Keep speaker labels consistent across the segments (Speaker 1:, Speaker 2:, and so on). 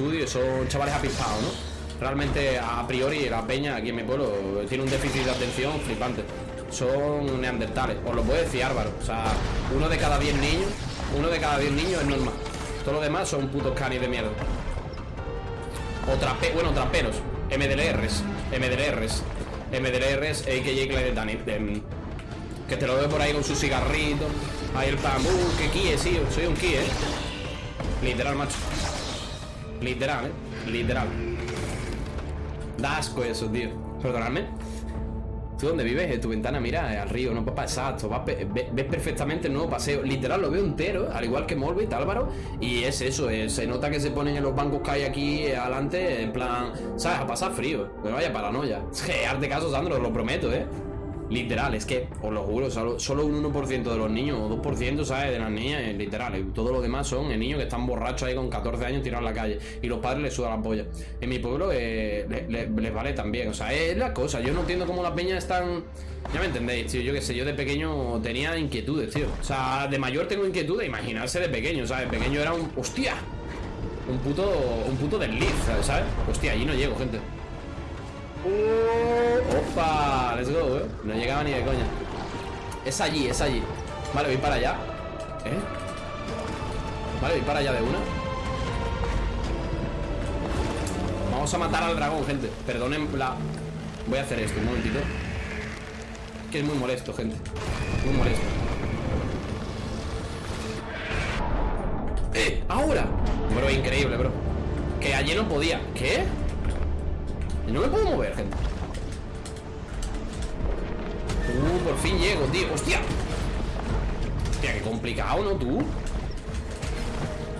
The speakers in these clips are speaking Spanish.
Speaker 1: estudio son chavales apispados, ¿no? Realmente, a priori, la peña aquí en mi pueblo tiene un déficit de atención flipante. Son neandertales, os lo puedo decir Álvaro. O sea, uno de cada 10 niños, uno de cada 10 niños es normal. Todos los demás son putos canis de mierda. O trape, bueno, traperos. MDLRs, MDLRs, MDLRs, a.k.a. Clyde. Que te lo veo por ahí con su cigarrito. Ahí el pan. Que kie, sí, soy un kie, eh. Literal, macho. Literal, eh. Literal. Da asco eso, tío. Perdonadme. ¿Tú dónde vives? En tu ventana, mira, al río, no, papá, exacto. ves perfectamente el nuevo paseo. Literal, lo veo entero, al igual que Morbid, Álvaro. Y es eso, se nota que se ponen en los bancos que hay aquí adelante, en plan, ¿sabes? A pasar frío. Que vaya paranoia. Es que, arte caso, Sandro, lo prometo, ¿eh? Literal, es que, os lo juro, solo, un 1% de los niños o 2%, ¿sabes? De las niñas, es literal. Y todo lo demás son niños que están borrachos ahí con 14 años tirados en la calle. Y los padres les sudan la polla. En mi pueblo eh, les vale también. O sea, es la cosa. Yo no entiendo cómo las peñas están. Ya me entendéis, tío. Yo qué sé, yo de pequeño tenía inquietudes, tío. O sea, de mayor tengo inquietudes. Imaginarse de pequeño, ¿sabes? Pequeño era un. ¡Hostia! Un puto. Un puto desliz, ¿sabes? Hostia, allí no llego, gente. Uh, ¡Opa! Let's go, eh. No llegaba ni de coña. Es allí, es allí. Vale, voy para allá. ¿Eh? Vale, voy para allá de una. Vamos a matar al dragón, gente. Perdonen la. Voy a hacer esto, un momentito. Que es muy molesto, gente. Muy molesto. ¡Eh! ¡Ahora! Bro, increíble, bro. Que allí no podía. ¿Qué? No me puedo mover, gente Uh, por fin llego, tío ¡Hostia! Hostia, qué complicado, ¿no, tú?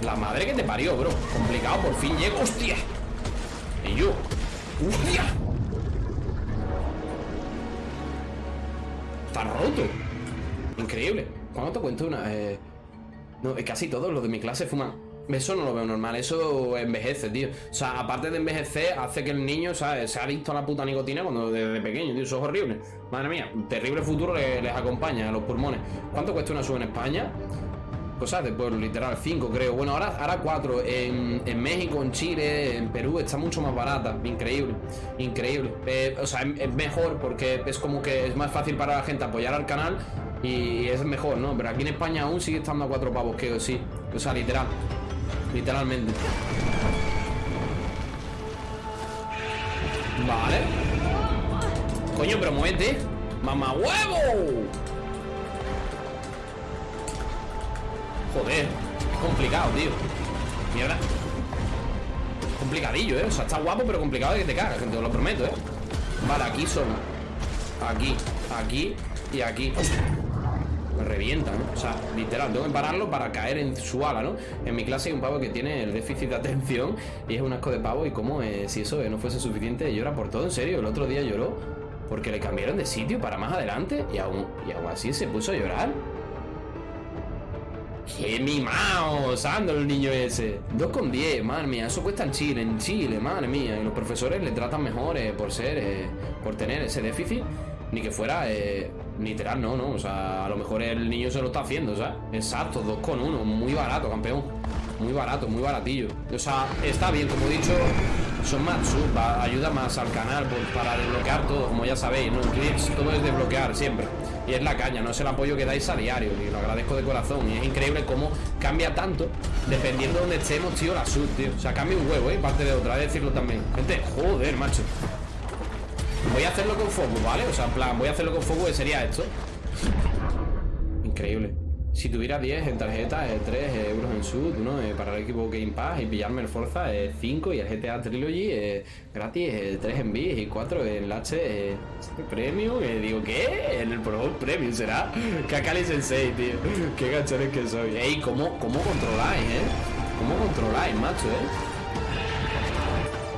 Speaker 1: La madre que te parió, bro Complicado, por fin llego ¡Hostia! Y yo ¡Hostia! Está roto Increíble ¿Cuándo te cuento una? Eh... No, casi todos los de mi clase fuman eso no lo veo normal, eso envejece, tío. O sea, aparte de envejecer, hace que el niño, ¿sabes? Se ha visto a la puta nicotina cuando desde pequeño, tío. Eso es horrible. Madre mía, terrible futuro les, acompaña a los pulmones. ¿Cuánto cuesta una sub en España? Cosas de pueblo, literal, 5 creo. Bueno, ahora, ahora 4. En, México, en Chile, en Perú está mucho más barata. Increíble, increíble. Eh, o sea, es, mejor porque es como que es más fácil para la gente apoyar al canal y es mejor, ¿no? Pero aquí en España aún sigue estando a 4 pavos, que sí. O sea, literal. Literalmente. Vale. Coño, pero muévete. ¡Mamá huevo! Joder complicado, tío. Mierda. Complicadillo, ¿eh? O sea, está guapo, pero complicado de que te cagas Te lo prometo, ¿eh? Vale, aquí son. Aquí, aquí y aquí revienta, ¿no? O sea, literal, tengo que pararlo para caer en su ala, ¿no? En mi clase hay un pavo que tiene el déficit de atención y es un asco de pavo y como eh, si eso no fuese suficiente llora por todo, en serio. El otro día lloró porque le cambiaron de sitio para más adelante y aún, y aún así se puso a llorar. ¡Qué mimado! Sandro el niño ese. 2,10, madre mía. Eso cuesta en Chile, en Chile, madre mía. Y los profesores le tratan mejor por ser, eh, por tener ese déficit. Ni que fuera eh, Literal, no, no. O sea, a lo mejor el niño se lo está haciendo, ¿sabes? Exacto, 2 con 1. Muy barato, campeón. Muy barato, muy baratillo. O sea, está bien, como he dicho, son más sub, ayuda más al canal pues, para desbloquear todo, como ya sabéis, ¿no? todo es desbloquear siempre. Y es la caña, no es el apoyo que dais a diario. Y lo agradezco de corazón. Y es increíble cómo cambia tanto dependiendo de donde estemos, tío, la sub, tío. O sea, cambia un huevo, ¿eh? Parte de otra, vez decirlo también. Gente, joder, macho. Voy a hacerlo con fuego, ¿vale? O sea, en plan, voy a hacerlo con fuego y sería esto Increíble si tuviera 10 en tarjeta, 3 eh, euros en sud, ¿no? Eh, para el equipo Game Pass y pillarme el Forza 5 eh, y el GTA Trilogy gratis, 3 en bis y 4 en el H Premium. digo, ¿qué? En el Pro Premium será. Kakali Sensei, tío. Qué gachones que soy. Ey, ¿cómo, ¿cómo controláis, eh? ¿Cómo controláis, macho, eh?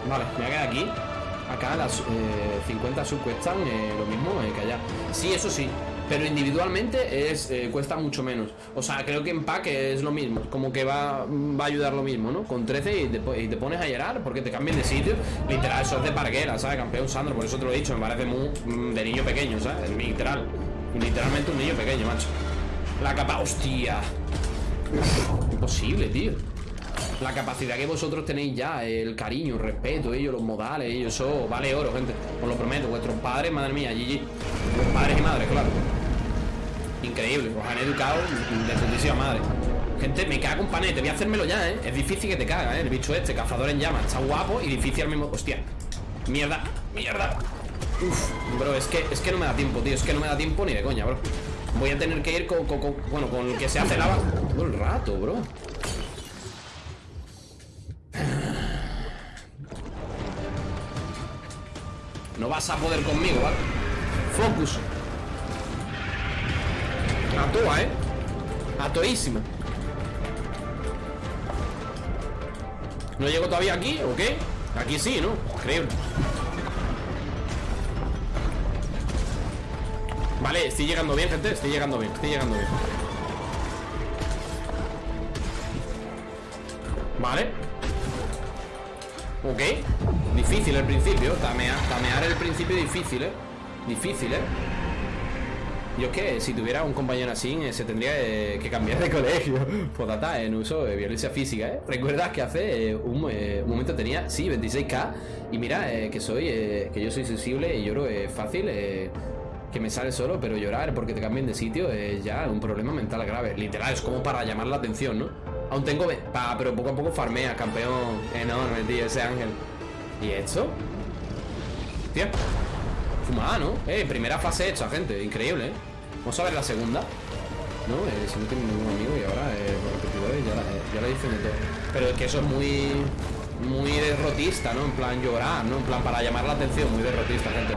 Speaker 1: Vale, me voy a quedar aquí. Acá las 50 sub cuestan lo mismo que allá. Sí, eso sí pero individualmente es eh, cuesta mucho menos. O sea, creo que en pack es lo mismo, como que va, va a ayudar lo mismo, ¿no? Con 13 y te, pones a llorar porque te cambian de sitio. Literal, eso es de parguera, ¿sabes? Campeón Sandro, por eso te lo he dicho, me parece muy mm, de niño pequeño, ¿sabes? Literal. Literalmente un niño pequeño, macho. La capa, hostia. imposible, tío. La capacidad que vosotros tenéis ya, el cariño, el respeto, ellos, los modales, ellos, eso vale oro, gente. Os lo prometo, vuestros padres, madre mía, GG. Vuestros padres y madres, claro. Increíble, os han educado de putísima madre. Gente, me cago un panete, voy a hacérmelo ya, ¿eh? Es difícil que te caga, ¿eh? El bicho este, cazador en llamas, está guapo y difícil al mismo... Hostia, mierda, mierda. Uf, bro, es que, es que no me da tiempo, tío, es que no me da tiempo ni de coña, bro. Voy a tener que ir con, con, con bueno, con el que se hace lava todo el rato, bro. No vas a poder conmigo, ¿vale? Focus. A toa, ¿eh? A toísima. ¿No llego todavía aquí o qué? Aquí sí, ¿no? Increíble. Vale, estoy llegando bien, gente Estoy llegando bien, estoy llegando bien Vale Ok Difícil el principio Tamear, tamear el principio difícil, eh Difícil, eh yo es que si tuviera un compañero así eh, se tendría eh, que cambiar de colegio. Podata en uso de violencia física, ¿eh? ¿Recuerdas que hace eh, un, momento tenía, sí, 26k? Y mira, que soy, que yo soy sensible y lloro fácil, que me sale solo, pero llorar porque te cambien de sitio es ya un problema mental grave. Literal, es como para llamar la atención, ¿no? Aún tengo... Pa, pero poco a poco farmea, campeón enorme, tío, ese ángel. ¿Y esto? Tío. Fumada, ¿no? Eh, primera fase hecha, gente. Increíble, ¿eh? Vamos a ver la segunda. No, eh, si no tiene ningún amigo y ahora eh, repetidores ya la, eh, ya la dicen de todo. Pero es que eso es muy muy derrotista, ¿no? En plan llorar, ¿no? En plan para llamar la atención, muy derrotista, gente.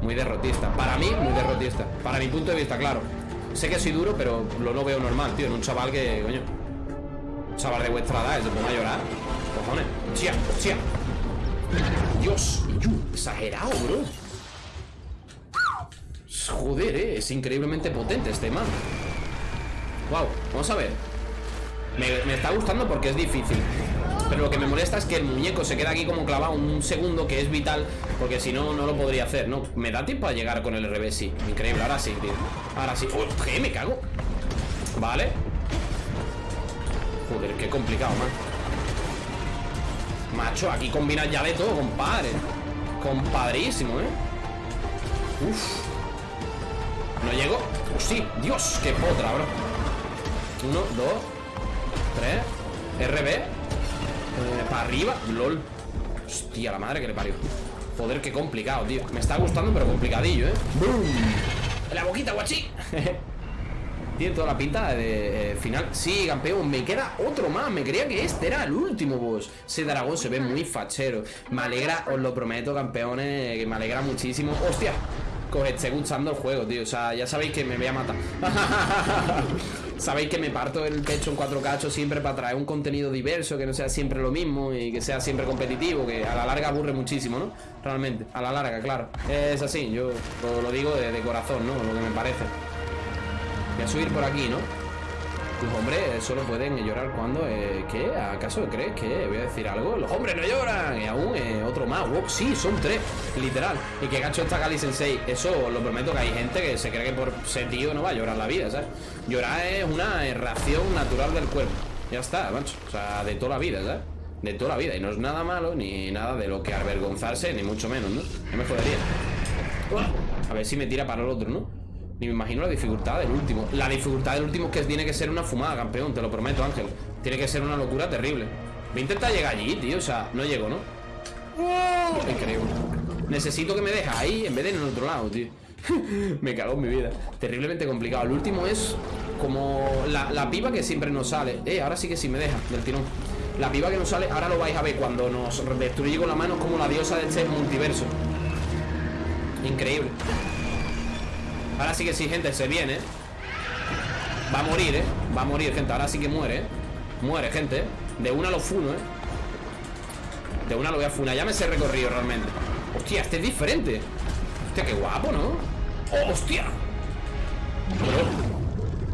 Speaker 1: Muy derrotista. Para mí, muy derrotista. Para mi punto de vista, claro. Sé que soy duro, pero lo no veo normal, tío. En un chaval que, coño. Un chaval de vuestra edad, se ponga a llorar. Cojones. Dios, exagerado, bro. Joder, eh, es increíblemente potente este man. Wow, vamos a ver. Me, me está gustando porque es difícil. Pero lo que me molesta es que el muñeco se queda aquí como clavado un segundo que es vital Porque si no, no lo podría hacer, ¿no? Me da tiempo a llegar con el revés, sí Increíble, ahora sí, tío Ahora sí ¿Qué? Me cago Vale Joder, qué complicado, man Macho, aquí combina ya de todo, compadre. Compadrísimo, ¿eh? Uf. No llego. Oh, sí, Dios, qué potra, bro. Uno, dos Tres. RB eh, para arriba, lol. Hostia, la madre que le parió. Joder, qué complicado, tío. Me está gustando, pero complicadillo, ¿eh? ¡Bum! la boquita, guachi Tiene toda la pinta de eh, final Sí, campeón, me queda otro más Me creía que este era el último boss Ese dragón se ve muy fachero Me alegra, os lo prometo, campeones Que me alegra muchísimo ¡Hostia! Os esté gustando el juego, tío O sea, ya sabéis que me voy a matar Sabéis que me parto el pecho en cuatro cachos siempre para traer un contenido diverso, que no sea siempre lo mismo y que sea siempre competitivo, que a la larga aburre muchísimo, ¿no? Realmente, a la larga, claro. Es así, yo lo, digo de corazón, ¿no? Lo que me parece. Voy a subir por aquí, ¿no? Los hombres solo pueden llorar cuando... Eh, ¿Qué? ¿Acaso crees que voy a decir algo? Los hombres no lloran. Y aún eh, otro más. Wow, sí, son tres. Literal. Y que gacho está Kali Sensei. Eso lo prometo que hay gente que se cree que por ser tío no va a llorar la vida, ¿sabes? Llorar es una reacción natural del cuerpo. Ya está, macho. O sea, de toda la vida, ¿sabes? De toda la vida. Y no es nada malo, ni nada de lo que avergonzarse, ni mucho menos, ¿no? No me jodería. A ver si me tira para el otro, ¿no? Ni me imagino la dificultad del último. La dificultad del último es que tiene que ser una fumada, campeón Te lo prometo, Ángel. Tiene que ser una locura terrible. Voy a intentar llegar allí, tío O sea, no llego, ¿no? ¡Oh! Increíble. Necesito que me deje ahí en vez de en el otro lado, tío. Me cago en mi vida. Terriblemente complicado. El último es como la, la pipa que siempre nos sale. Eh, ahora sí que sí me deja del tirón. La pipa que nos sale, ahora lo vais a ver. Cuando nos destruye con la mano como la diosa de este multiverso. Increíble Ahora sí que sí, gente, se viene Va a morir, ¿eh? Va a morir, gente Ahora sí que muere, ¿eh? Muere, gente De una lo funo, ¿eh? De una lo voy a funar Ya me sé recorrido realmente Hostia, este es diferente Hostia, qué guapo, ¿no? ¡Oh, hostia!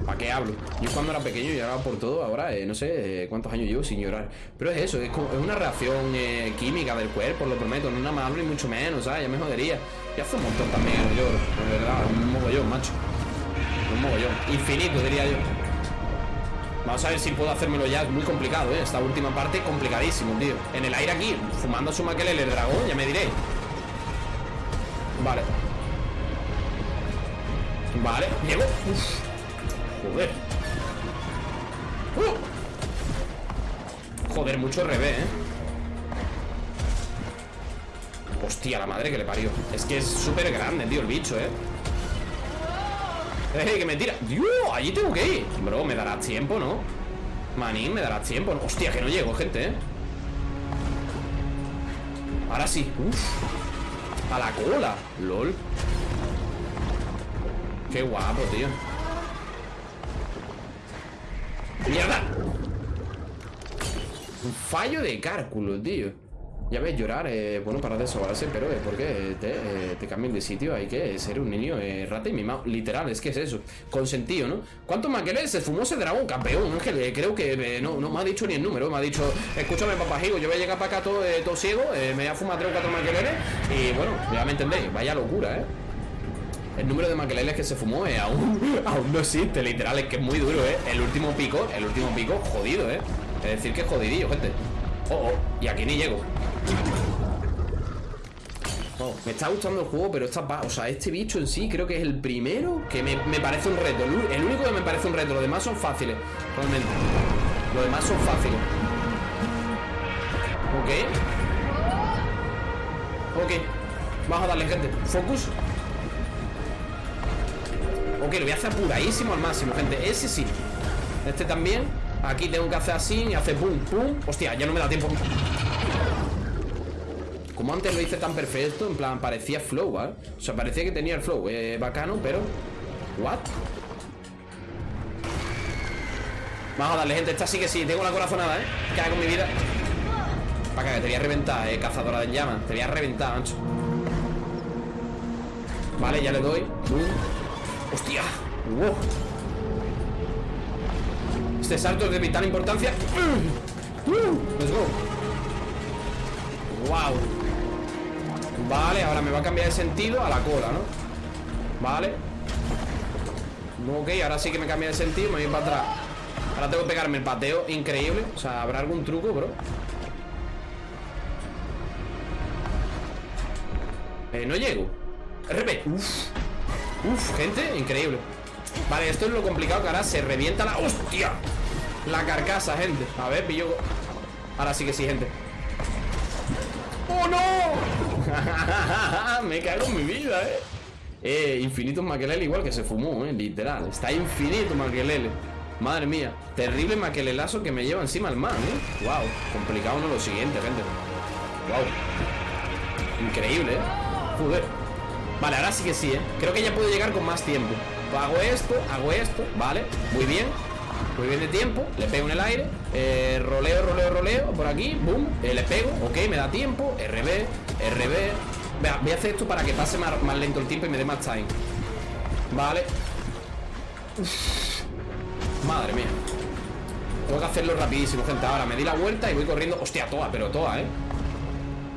Speaker 1: ¿Para qué hablo? Yo cuando era pequeño lloraba por todo Ahora eh, no sé eh, cuántos años llevo sin llorar Pero es eso, es, es una reacción eh, química del cuerpo Lo prometo, no nada más ni mucho menos ¿sabes? Ya me jodería y hace un montón también el lloro, de verdad, un mogollón, macho. Un mogollón. Infinito, diría yo. Vamos a ver si puedo hacérmelo ya Es muy complicado, ¿eh? Esta última parte complicadísimo, tío En el aire aquí, fumando su maquelele el dragón Ya me diré Vale Vale, llego Uf. Joder uh. Joder, mucho revés, ¿eh? Hostia, la madre que le parió Es que es súper grande, tío, el bicho, ¿eh? Eh, que me tira Dios, allí tengo que ir Bro, me dará tiempo, ¿no? Manín, me dará tiempo Hostia, que no llego, gente, ¿eh? Ahora sí Uf A la cola LOL Qué guapo, tío ¡Mierda! Un fallo de cálculo, tío ya ves, llorar, eh, bueno, para desahogarse, pero eh, porque te, eh, cambian de sitio, hay que ser un niño eh, rata y mimado. Literal, es que es eso. Consentido, ¿no? ¿Cuántos maqueles se fumó ese dragón campeón, Ángel? Eh, creo que no, no me ha dicho ni el número. Me ha dicho, escúchame, papajigo, yo voy a llegar para acá todo, todo ciego, me voy a fumar tres o cuatro maqueleres y bueno, ya me entendéis, vaya locura, ¿eh? El número de maqueleles que se fumó aún, aún no existe, literal, es que es muy duro, ¿eh? El último pico, el último pico, jodido, ¿eh? Es decir, que es jodidillo, gente. Oh, oh, y aquí ni llego. Oh, me está gustando el juego, pero esta O sea, este bicho en sí creo que es el primero que me, parece un reto. El único que me parece un reto. Los demás son fáciles, realmente. Los demás son fáciles. Ok. Ok. Vamos a darle, gente. Focus. Ok, lo voy a hacer apuradísimo al máximo, gente. Ese sí. Este también. Aquí tengo que hacer así y hace pum, pum. Hostia, ya no me da tiempo. Como antes lo hice tan perfecto, en plan, parecía flow, ¿eh? O sea, parecía que tenía el flow, eh, bacano, pero... ¿What? Vamos a darle, gente, esta sí que sí Tengo la corazonada, ¿eh? ¿Qué hago con mi vida? Para que te voy a reventar, eh, cazadora de llamas Te voy a reventar, ancho Vale, ya le doy ¡Hostia! Este salto es de vital importancia ¡Let's go! ¡Wow! Vale, ahora me va a cambiar de sentido a la cola, ¿no? Vale Ok, ahora sí que me cambia de sentido Me voy para atrás Ahora tengo que pegarme el pateo increíble O sea, ¿habrá algún truco, bro? Eh, no llego RP Uf, gente, increíble Vale, esto es lo complicado que ahora se revienta la... ¡Hostia! La carcasa, gente A ver, pillo... Ahora sí que sí, gente ¡Oh, no! Me cago en mi vida, eh. Eh, infinito maquelele igual que se fumó, eh, literal. Está infinito maquelele. Madre mía, terrible maquelelazo que me lleva encima el man, eh. Wow, complicado no lo siguiente, gente. Wow. Increíble, eh. Joder. Vale, ahora sí que sí, eh. Creo que ya puedo llegar con más tiempo. hago esto, hago esto, vale. Muy bien. Muy bien de tiempo, le pego en el aire. Eh, Roleo, roleo, roleo, por aquí Boom, eh, le pego, ok, me da tiempo. RB, RB voy a hacer esto para que pase más, lento el tiempo y me dé más time. Vale. Madre mía. Tengo que hacerlo rapidísimo, gente. Ahora me di la vuelta y voy corriendo. Hostia, toda, pero toda, eh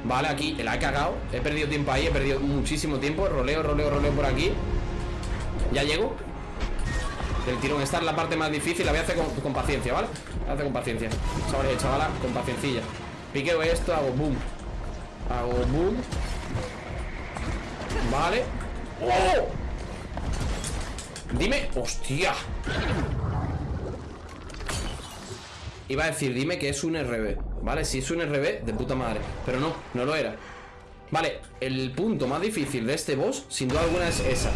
Speaker 1: Vale, aquí, la he cagado He perdido tiempo ahí, he perdido muchísimo tiempo Roleo, roleo, roleo por aquí Ya llego el tirón. Esta es la parte más difícil, la voy a hacer con, paciencia, ¿vale? La hacer con paciencia. Chavales, chavala, con paciencilla. Piqueo esto, hago boom. Hago boom. Vale. ¡Oh! Dime, hostia. Iba a decir, dime que es un RB Vale, si es un RB, de puta madre. Pero no, no lo era. Vale, el punto más difícil de este boss Sin duda alguna es esa.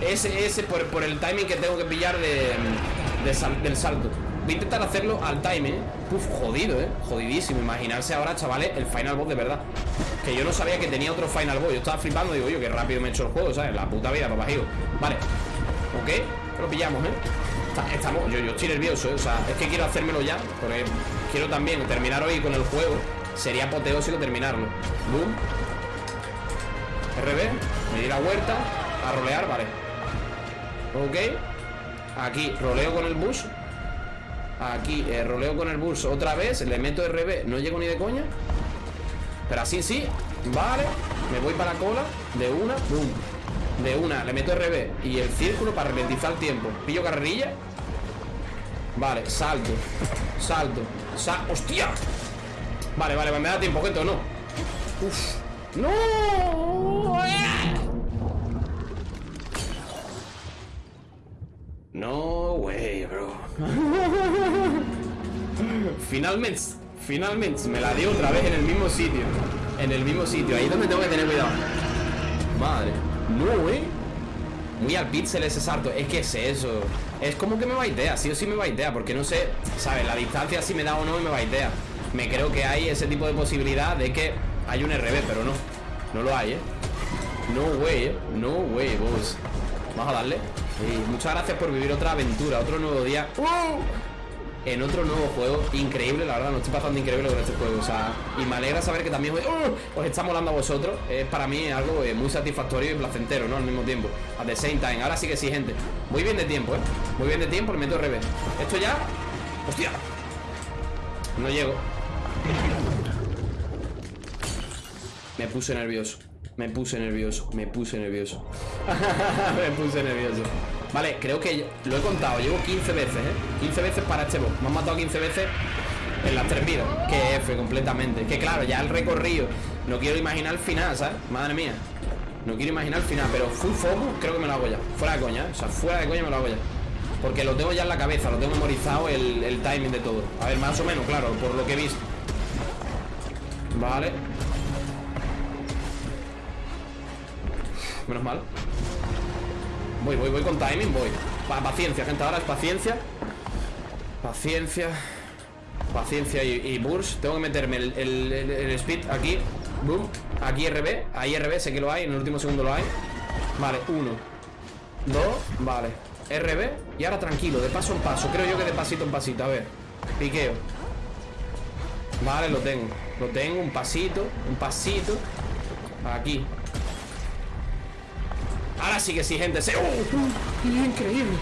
Speaker 1: Ese, ese por, el timing que tengo que pillar de, del salto. Voy a intentar hacerlo al timing Uf, jodido, eh, jodidísimo. Imaginarse ahora, chavales, el final boss de verdad. Que yo no sabía que tenía otro final boss. Yo estaba flipando, digo yo, que rápido me he hecho el juego ¿Sabes? La puta vida, papajigo Vale, ok, lo pillamos, eh Estamos, yo, yo estoy nervioso, ¿eh? o sea, es que quiero hacérmelo ya Porque quiero también terminar hoy con el juego. Sería apoteósico terminarlo. Boom. RB, me di la vuelta A rolear, vale. Ok. Aquí roleo con el bus. Aquí eh, roleo con el bus otra vez Le meto RB, no llego ni de coña. Pero así sí Vale, me voy para la cola De una, boom. De una, le meto RB Y el círculo para ralentizar el tiempo. Pillo carrerilla. Vale, salto Salto Sal ¡Hostia! Vale, vale, me da tiempo, gente, ¿o no? ¡No! No way, bro. Finalmente Finalmente me la dio otra vez en el mismo sitio. En el mismo sitio Ahí es donde tengo que tener cuidado. Madre. No, eh Muy al pixel ese salto Es que es eso Es como que me va idea Sí o sí me va idea Porque no sé ¿Sabes? La distancia si me da o no me va idea Me creo que hay ese tipo de posibilidad De que hay un RB Pero no. No lo hay, eh No way, eh No way, boss. Vamos a darle. Muchas gracias por vivir otra aventura Otro nuevo día en otro nuevo juego increíble, la verdad, no estoy pasando increíble con este juego, o sea, y me alegra saber que también ¡Oh! os está molando a vosotros, es para mí algo eh, muy satisfactorio y placentero, ¿no? Al mismo tiempo, at the same time, ahora sí que sí, gente, muy bien de tiempo, ¿eh? Muy bien de tiempo, le meto revés, esto ya, hostia, no llego, me puse nervioso, me puse nervioso, me puse nervioso, me puse nervioso. Vale, creo que lo he contado Llevo 15 veces, ¿eh? 15 veces para este boss Me han matado 15 veces en las tres vidas. Que F completamente. Que claro, ya el recorrido No quiero imaginar el final, ¿sabes? Madre mía. No quiero imaginar el final Pero full focus creo que me lo hago ya. Fuera de coña, ¿eh? O sea, fuera de coña me lo hago ya. Porque lo tengo ya en la cabeza Lo tengo memorizado el, el timing de todo. A ver, más o menos, claro Por lo que he visto. Vale. Menos mal Voy, voy, voy con timing, voy. Paciencia, gente, ahora es paciencia. Paciencia. Paciencia y, burst Tengo que meterme el, speed aquí. Boom, aquí RB Ahí RB, sé que lo hay, en el último segundo lo hay. Vale, uno. Dos, vale. RB Y ahora tranquilo, de paso en paso. Creo yo que de pasito en pasito, a ver. Piqueo. Vale, lo tengo. Lo tengo, un pasito, un pasito. Aquí Ahora sí que sí, gente. Se... ¡Oh! increíble!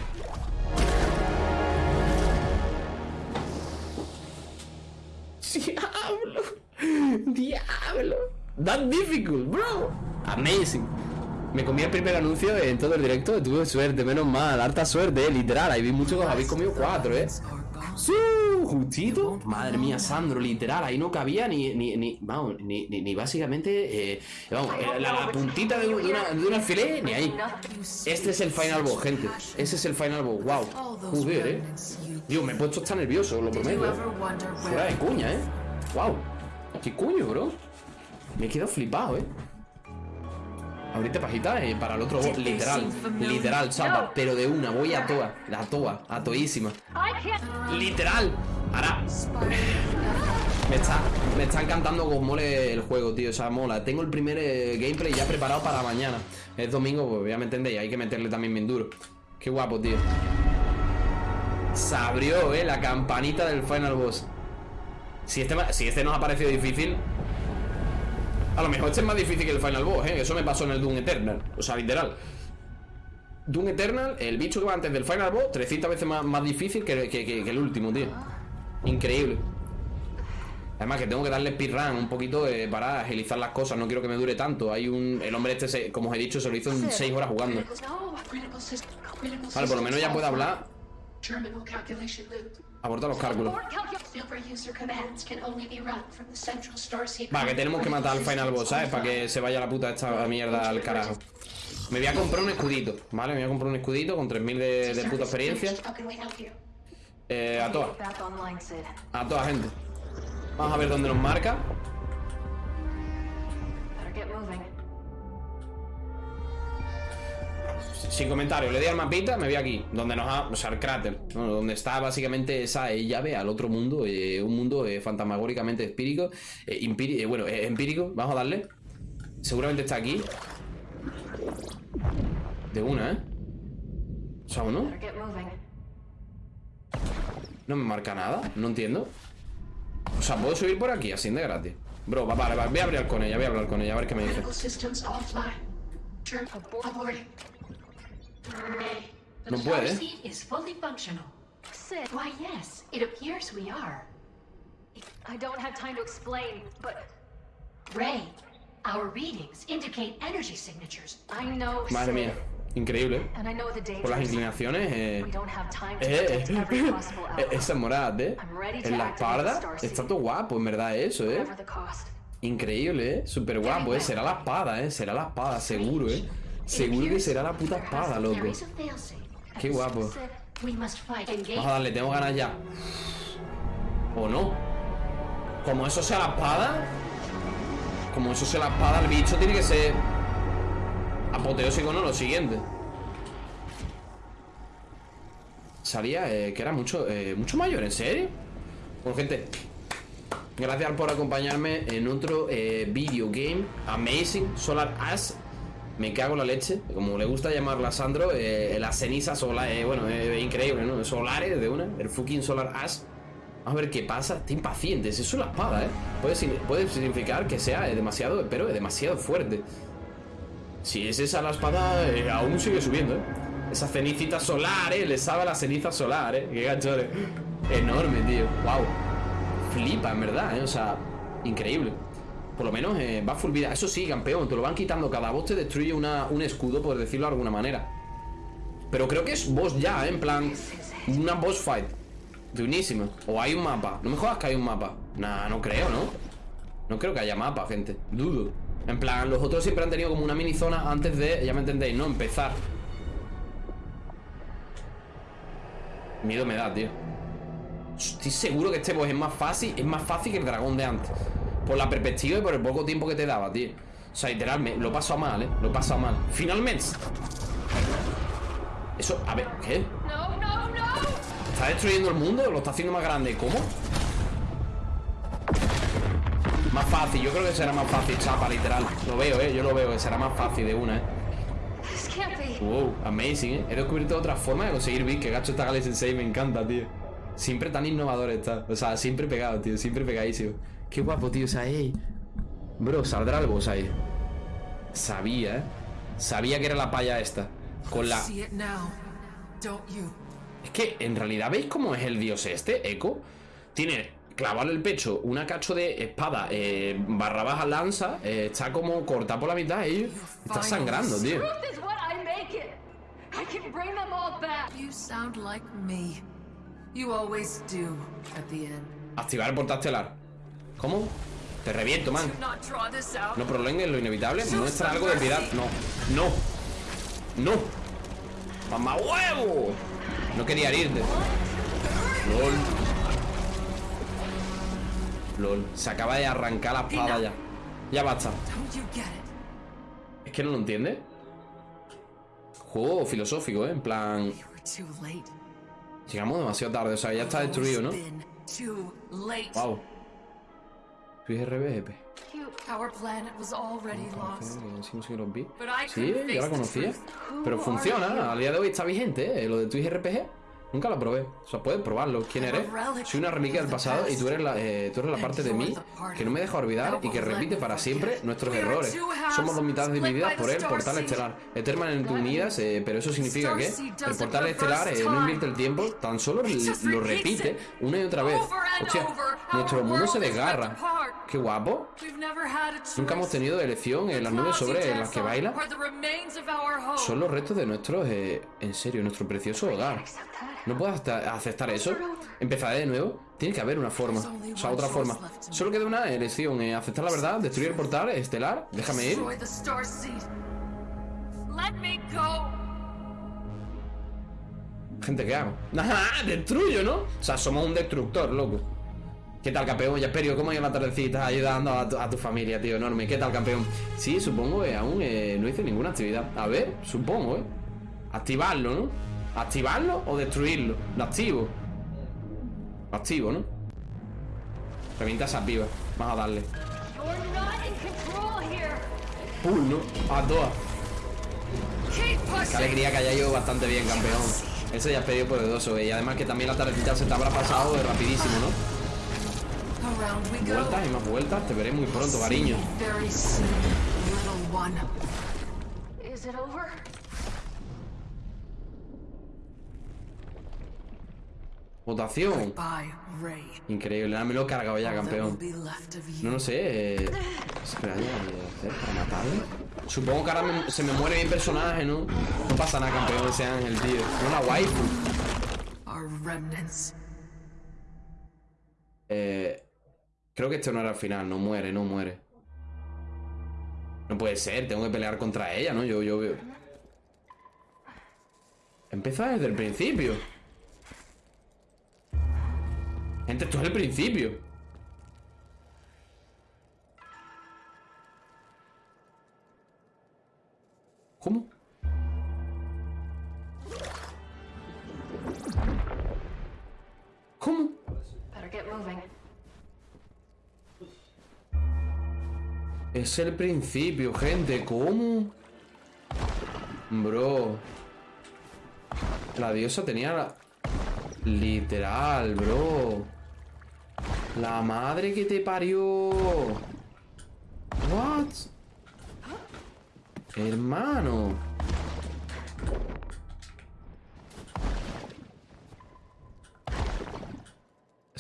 Speaker 1: ¡Diablo! ¡Diablo! That difficult, bro. Amazing. Me comí el primer anuncio en todo el directo. Tuve suerte, menos mal. Harta suerte, literal. Ahí vi mucho que os habéis comido cuatro, eh. ¡Sí! ¿Justito? Madre mía, Sandro, literal, ahí no cabía ni, ni, ni vamos, ni, ni, básicamente, eh, vamos, eh, la, puntita de, una, de un alfiler, ni ahí. Este es el final boss, gente. Ese es el final boss, wow. Joder, eh. Dios, me he puesto hasta nervioso, lo prometo. Fuera de cuña, eh. Wow. ¿Qué cuño, bro? Me he quedado flipado, eh. Ahorita pajita eh, para el otro literal, literal, chapa, pero de una, voy a toa, la toa, a toísima. Literal. Ahora me está, me está encantando como mole el juego, tío, o sea, mola. Tengo el primer eh, gameplay ya preparado para mañana. Es domingo, pues ya me entendéis, hay que meterle también bien duro. Qué guapo, tío. Se abrió, eh, la campanita del final boss. Si este, si este nos ha parecido difícil, a lo mejor este es más difícil que el Final Boss, ¿eh? Eso me pasó en el Doom Eternal. O sea, literal. Doom Eternal, el bicho que va antes del Final Boss, 300 veces más, difícil que, el último, tío. Increíble. Además que tengo que darle speedrun un poquito eh, para agilizar las cosas, no quiero que me dure tanto. Hay un... El hombre este, como os he dicho, se lo hizo en 6 horas jugando. Vale, por lo menos ya puede hablar. Aborta los cálculos. Va, que tenemos que matar al final boss, ¿sabes? Para que se vaya la puta esta mierda al carajo. Me voy a comprar un escudito, ¿vale? Me voy a comprar un escudito con 3000 de, de puta experiencia. Eh, a todas. A toda gente. Vamos a ver dónde nos marca. Sin comentarios, le di al mapita, me voy aquí, donde nos ha, o sea, el cráter, donde está básicamente esa llave al otro mundo, eh, un mundo eh, fantasmagóricamente espírico, eh, bueno, empírico, vamos a darle. Seguramente está aquí. De una, ¿eh? O sea, no? No me marca nada, no entiendo. O sea, puedo subir por aquí, así de gratis. Bro, vale, vale, voy a hablar con ella, voy a hablar con ella, a ver qué me dice. No puede. is fully functional. Sid. Why, yes. It appears we are. I don't have time to explain, but... Ray, our readings indicate energy signatures. I know, Madre mía. Increíble.
Speaker 2: And I know the
Speaker 1: Por las inclinaciones, eh.
Speaker 2: We don't have time to
Speaker 1: Eh, eh,
Speaker 2: outcome,
Speaker 1: esa morada, eh.
Speaker 2: I'm ready to
Speaker 1: En la espalda está todo guapo, en verdad, eso, eh. Increíble, eh. Súper guapo, eh. Será la espada, eh. Será la espada, seguro, eh. Seguro que será la puta espada, loco. Qué guapo. Vamos a darle, tengo ganas ya. ¿O no? Como eso sea la espada. Como eso sea la espada, el bicho tiene que ser apoteósico, ¿no? Lo siguiente. Salía eh, que era mucho, eh, mucho mayor, ¿en serio? Bueno, gente, gracias por acompañarme en otro eh, video game Amazing Solar Ash. Me cago en la leche, como le gusta llamarla Sandro, eh, la ceniza solar, eh, bueno, es increíble, ¿no? Solares de una, el fucking Solar Ash. A ver qué pasa. Está impaciente. Es la espada, ¿eh? Puede, signi- puede significar que sea eh, demasiado, pero demasiado fuerte. Si es esa la espada, eh, aún sigue subiendo, ¿eh? Esa cenicita solar, ¿eh? Le sabe la ceniza solar, ¿eh? Qué ganchones. Enorme, tío. Wow. Flipa, en verdad, ¿eh? O sea, increíble. Por lo menos eh, va full vida. Eso sí, campeón, te lo van quitando. Cada boss te destruye una, un escudo, por decirlo de alguna manera. Pero creo que es boss ya, ¿eh? En plan, una boss fight. Buenísima. O hay un mapa. No me jodas que hay un mapa. Nah, no creo, ¿no? No creo que haya mapa, gente. Dudo. En plan, los otros siempre han tenido como una mini zona antes de, ya me entendéis, ¿no? Empezar. Miedo me da, tío. Estoy seguro que este boss es más fácil, es más fácil que el dragón de antes. Por la perspectiva y por el poco tiempo que te daba, tío. O sea, literalmente, lo he pasado mal, ¿eh? Lo he pasado mal. Finalmente. Eso, a ver, ¿qué?
Speaker 2: No, no, no!
Speaker 1: ¿Está destruyendo el mundo? ¿Lo está haciendo más grande? ¿Cómo? Más fácil, yo creo que será más fácil, chapa, literal Lo veo, eh, yo lo veo, que será más fácil de una, eh. Wow, amazing, eh He descubierto otra forma de conseguir bits Que gacho esta Galaxy 6, me encanta, tío Siempre tan innovador está O sea, siempre pegado, tío, siempre pegadísimo Qué guapo, tío, o sea, ey Bro, saldrá el boss ahí Sabía, eh Sabía que era la paya esta Con la... Es que en realidad veis cómo es el dios este, Echo. Tiene clavado en el pecho una cacho de espada eh, barra baja lanza. eh, está como cortada por la mitad y está sangrando, tío.
Speaker 2: Truth is what I make it. I can bring them all back.
Speaker 3: You sound like me. You always do at the end.
Speaker 1: Activar el portal estelar. ¿Cómo? Te reviento, man. No prolongues lo inevitable. Muestra algo de piedad. No. No. No. ¡Mamá huevo! No quería herirte. LOL. LOL. Se acaba de arrancar la espada ya. Ya basta. Es que no lo entiende. Juego filosófico, ¿eh? En plan. Llegamos demasiado tarde, o sea, ya está destruido, ¿no? Wow.
Speaker 3: I
Speaker 1: Sí, yo la conocía. Pero funciona, al día de hoy está vigente, ¿eh? Lo de Twitch RPG. Nunca lo probé. O sea, puedes probarlo. ¿Quién eres? Soy una reliquia del pasado y tú eres la, eh, tú eres la parte de mí que no me deja olvidar y que repite para siempre nuestros errores. Somos dos mitades divididas por el portal estelar. Eternamente unidas, eh, pero eso significa que el portal estelar eh, no invierte el tiempo, tan solo lo repite una y otra vez. Hostia, nuestro mundo se desgarra. Qué guapo. Nunca hemos tenido elección en las nubes sobre las que baila. Son los restos de nuestros, eh, en serio, nuestro precioso hogar. ¿No puedes acepta- aceptar eso? Empezaré de nuevo. Tiene que haber una forma. O sea, otra forma. Solo queda una elección. eh, aceptar la verdad, destruir el portal estelar. Déjame ir. Gente, ¿qué hago? ¡Ajá! ¡Destruyo, ¿no? O sea, somos un destructor, loco. ¿Qué tal, campeón? Jasperio, ¿cómo ha ido la tardecita ayudando a tu, a tu familia, tío? Enorme. ¿Qué tal, campeón? Sí, supongo que aún eh, no hice ninguna actividad. A ver, supongo, ¿eh? Activarlo, ¿no? ¿Activarlo o destruirlo? Lo activo. Lo activo, ¿no? Revienta esas vivas. Vamos a darle. Pull, ¿no? A todas. Qué alegría que haya ido bastante bien, campeón. Ese ya es pedido poderoso, eh, y además que también la tardecita se te habrá pasado de rapidísimo, ¿no? Vueltas y más vueltas, te veré muy pronto, cariño. Votación. Increíble, me lo he cargado ya, campeón. No lo sé. Eh... Espera, ya, ¿qué hacer para matarle? Supongo que ahora me- se me muere mi personaje, ¿no? No pasa nada, campeón, ese ángel, tío. No la waifu.
Speaker 3: Our remnants.
Speaker 1: Eh, creo que este no era el final, no muere, no muere. No puede ser, tengo que pelear contra ella, ¿no? Yo, yo. Empieza desde el principio. Gente, esto es el principio. ¿Cómo? ¿Cómo?
Speaker 2: Better get moving.
Speaker 1: Es el principio, gente. ¿Cómo? Bro. La diosa tenía la... Literal, bro. La madre que te parió. What? Hermano.